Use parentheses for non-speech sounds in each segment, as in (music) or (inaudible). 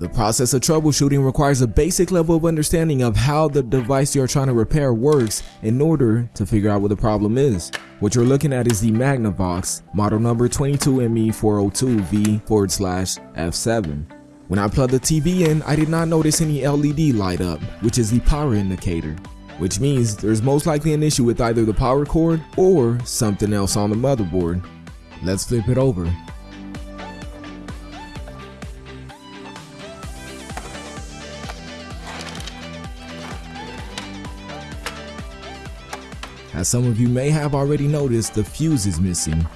The process of troubleshooting requires a basic level of understanding of how the device you're trying to repair works in order to figure out what the problem is. What you're looking at is the Magnavox model number 22ME402V forward slash F7. When I plugged the TV in, I did not notice any LED light up, which is the power indicator, which means there's most likely an issue with either the power cord or something else on the motherboard. Let's flip it over. As some of you may have already noticed, the fuse is missing.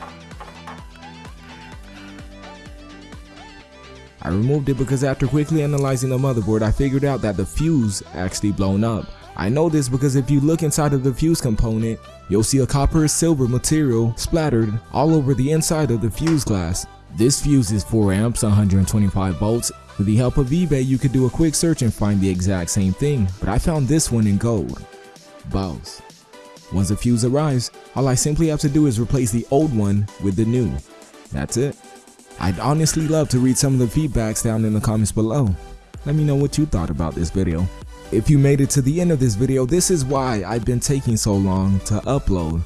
I removed it because after quickly analyzing the motherboard, I figured out that the fuse actually blown up. I know this because if you look inside of the fuse component, you'll see a copper silver material splattered all over the inside of the fuse glass. This fuse is 4 amps, 125 volts. With the help of eBay, you could do a quick search and find the exact same thing, but I found this one in gold. Boss. Once the fuse arrives, all I simply have to do is replace the old one with the new. That's it. I'd honestly love to read some of the feedbacks down in the comments below. Let me know what you thought about this video. If you made it to the end of this video, this is why I've been taking so long to upload.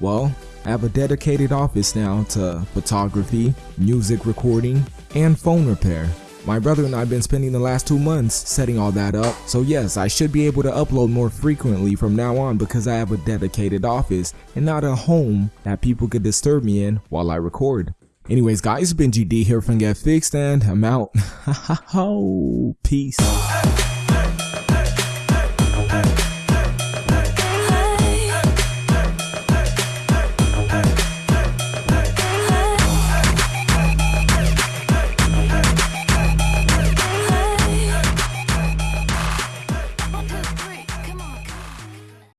Well, I have a dedicated office now to photography, music recording, and phone repair. My brother and I have been spending the last two months setting all that up, so yes, I should be able to upload more frequently from now on because I have a dedicated office and not a home that people could disturb me in while I record. Anyways guys, it's been GD here from Get Fixed and I'm out. (laughs) Peace.